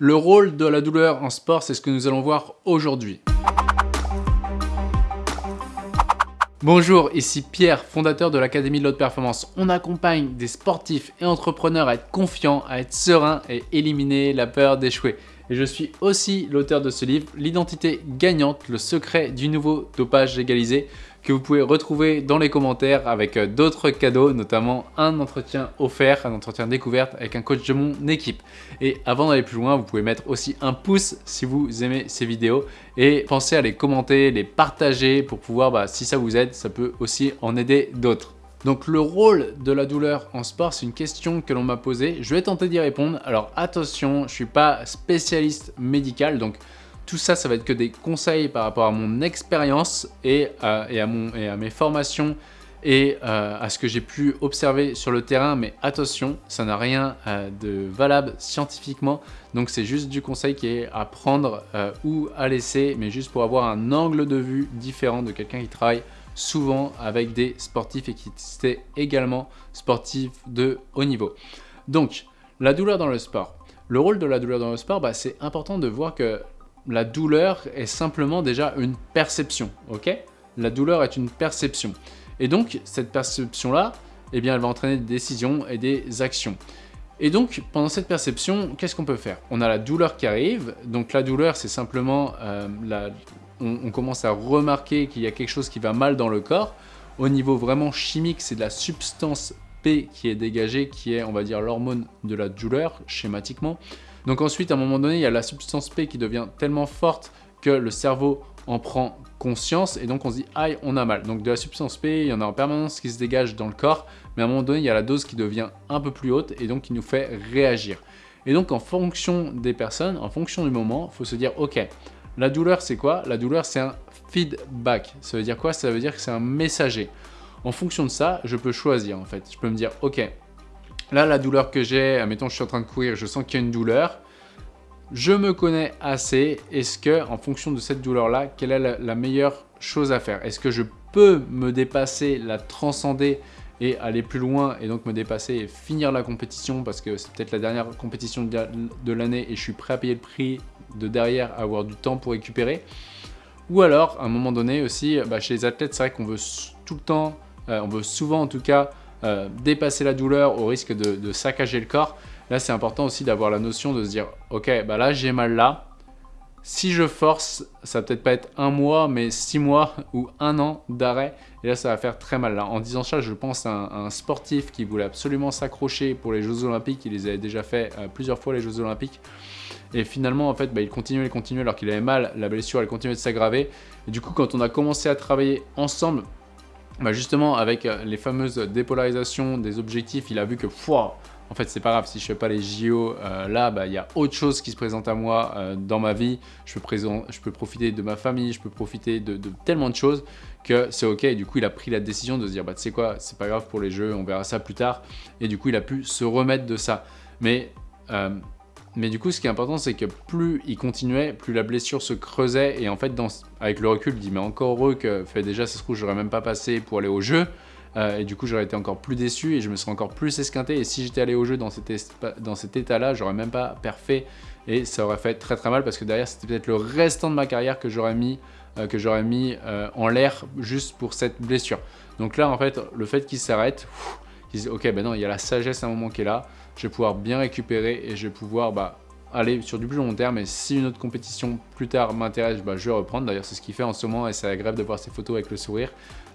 Le rôle de la douleur en sport, c'est ce que nous allons voir aujourd'hui. Bonjour, ici Pierre, fondateur de l'Académie de l'Haute Performance. On accompagne des sportifs et entrepreneurs à être confiants, à être sereins et éliminer la peur d'échouer. Et je suis aussi l'auteur de ce livre, L'identité gagnante, le secret du nouveau dopage légalisé, que vous pouvez retrouver dans les commentaires avec euh, d'autres cadeaux, notamment un entretien offert, un entretien découverte avec un coach de mon équipe. Et avant d'aller plus loin, vous pouvez mettre aussi un pouce si vous aimez ces vidéos et pensez à les commenter, les partager pour pouvoir, bah, si ça vous aide, ça peut aussi en aider d'autres. Donc le rôle de la douleur en sport, c'est une question que l'on m'a posée. Je vais tenter d'y répondre. Alors attention, je ne suis pas spécialiste médical, donc tout ça, ça va être que des conseils par rapport à mon expérience et, à, mes formations et euh, à ce que j'ai pu observer sur le terrain. Mais attention, ça n'a rien euh, de valable scientifiquement. Donc c'est juste du conseil qui est à prendre euh, ou à laisser, mais juste pour avoir un angle de vue différent de quelqu'un qui travaille souvent avec des sportifs et qui était également sportif de haut niveau. Donc, la douleur dans le sport. Le rôle de la douleur dans le sport, bah, c'est important de voir que la douleur est simplement déjà une perception, ok? La douleur est une perception. Et donc, cette perception-là, eh bien, elle va entraîner des décisions et des actions. Et donc, pendant cette perception, qu'est-ce qu'on peut faire? On a la douleur qui arrive. Donc, la douleur, c'est simplement, euh, on, commence à remarquer qu'il y a quelque chose qui va mal dans le corps. Au niveau vraiment chimique, c'est de la substance P qui est dégagée, qui est, on va dire, l'hormone de la douleur, schématiquement. Donc ensuite, à un moment donné, il y a la substance P qui devient tellement forte que le cerveau en prend conscience et donc on se dit « aïe, on a mal ». Donc de la substance P, il y en a en permanence qui se dégage dans le corps, mais à un moment donné, il y a la dose qui devient un peu plus haute et donc qui nous fait réagir. Et donc en fonction des personnes, en fonction du moment, faut se dire « ok, la douleur c'est quoi? La douleur c'est un feedback. Ça veut dire quoi? Ça veut dire que c'est un messager. En fonction de ça, je peux choisir en fait. Je peux me dire « ok, Là, la douleur que j'ai, admettons je suis en train de courir, je sens qu'il y a une douleur. Je me connais assez. Est-ce que, en fonction de cette douleur-là, quelle est la, meilleure chose à faire? Est-ce que je peux me dépasser, la transcender et aller plus loin et donc me dépasser et finir la compétition? Parce que c'est peut-être la dernière compétition de l'année et je suis prêt à payer le prix de derrière, avoir du temps pour récupérer. Ou alors, à un moment donné aussi, bah, chez les athlètes, c'est vrai qu'on veut tout le temps, euh, on veut souvent en tout cas, euh, dépasser la douleur au risque de, saccager le corps. Là, c'est important aussi d'avoir la notion de se dire, ok, bah là, j'ai mal là. Si je force, ça peut-être pas être un mois, mais six mois ou un an d'arrêt. Et là, ça va faire très mal. Là, en disant ça, je pense à un, sportif qui voulait absolument s'accrocher pour les Jeux Olympiques. Il les avait déjà fait euh, plusieurs fois, les Jeux Olympiques. Et finalement, en fait, bah, il continuait, il continuait alors qu'il avait mal. La blessure, elle continuait de s'aggraver. Du coup, quand on a commencé à travailler ensemble, bah justement, avec euh, les fameuses dépolarisations des objectifs, il a vu que, foi, en fait, c'est pas grave, si je fais pas les JO euh, là, bah, il y a autre chose qui se présente à moi euh, dans ma vie. Je peux, je peux profiter de ma famille, je peux profiter de, tellement de choses que c'est ok. Et du coup, il a pris la décision de se dire, bah, tu sais quoi, c'est pas grave pour les jeux, on verra ça plus tard. Et du coup, il a pu se remettre de ça. Mais mais du coup, ce qui est important, c'est que plus il continuait, plus la blessure se creusait. Et en fait, avec le recul, il dit, mais encore heureux que déjà, ça se trouve, j'aurais même pas passé pour aller au jeu. Euh, et du coup, j'aurais été encore plus déçu et je me serais encore plus esquinté. Et si j'étais allé au jeu dans cet, état-là, j'aurais même pas parfait. Et ça aurait fait très très mal parce que derrière, c'était peut-être le restant de ma carrière que j'aurais mis, euh, euh, en l'air juste pour cette blessure. Donc là, en fait, le fait qu'il s'arrête, disent ok ben non il y a la sagesse à un moment qui est là, je vais pouvoir bien récupérer et je vais pouvoir bah, aller sur du plus long terme et si une autre compétition plus tard m'intéresse, bah, je vais reprendre. D'ailleurs c'est ce qu'il fait en ce moment et c'est agréable de voir ses photos avec le sourire.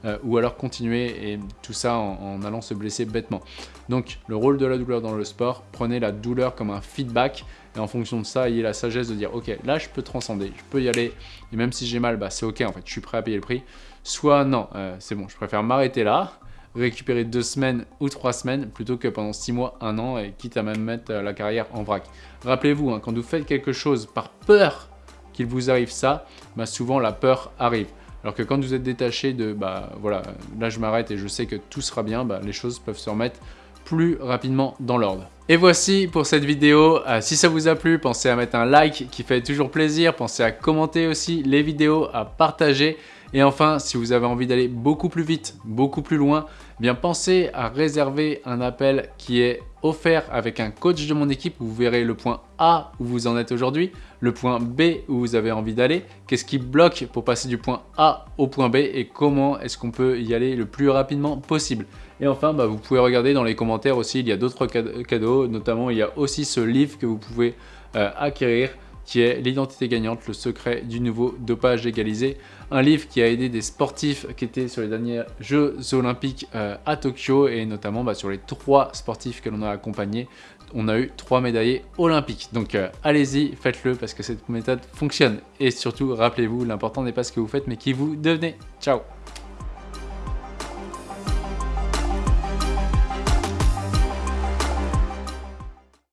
Euh, ou alors continuer et tout ça en, allant se blesser bêtement. Donc le rôle de la douleur dans le sport, prenez la douleur comme un feedback et en fonction de ça, ayez la sagesse de dire ok là je peux transcender, je peux y aller et même si j'ai mal, bah, c'est ok en fait, je suis prêt à payer le prix. Soit non, euh, c'est bon, je préfère m'arrêter là, récupérer deux semaines ou trois semaines plutôt que pendant six mois, un an et quitte à même mettre euh, la carrière en vrac. Rappelez-vous, hein, quand vous faites quelque chose par peur qu'il vous arrive ça, bah souvent la peur arrive. Alors que quand vous êtes détaché de, bah voilà, là je m'arrête et je sais que tout sera bien, bah, les choses peuvent se remettre plus rapidement dans l'ordre. Et voici pour cette vidéo. Euh, si ça vous a plu, pensez à mettre un like qui fait toujours plaisir. Pensez à commenter aussi les vidéos, à partager. Et enfin, si vous avez envie d'aller beaucoup plus vite, beaucoup plus loin, bien pensez à réserver un appel qui est offert avec un coach de mon équipe. Vous verrez le point A où vous en êtes aujourd'hui, le point B où vous avez envie d'aller, qu'est-ce qui bloque pour passer du point A au point B et comment est-ce qu'on peut y aller le plus rapidement possible. Et enfin, bah, vous pouvez regarder dans les commentaires aussi, il y a d'autres cadeaux, notamment il y a aussi ce livre que vous pouvez euh, acquérir qui est L'identité gagnante, le secret du nouveau dopage égalisé. Un livre qui a aidé des sportifs qui étaient sur les derniers Jeux Olympiques euh, à Tokyo et notamment bah, sur les trois sportifs que l'on a accompagnés, on a eu trois médaillés olympiques. Donc euh, allez-y, faites-le parce que cette méthode fonctionne. Et surtout, rappelez-vous, l'important n'est pas ce que vous faites mais qui vous devenez. Ciao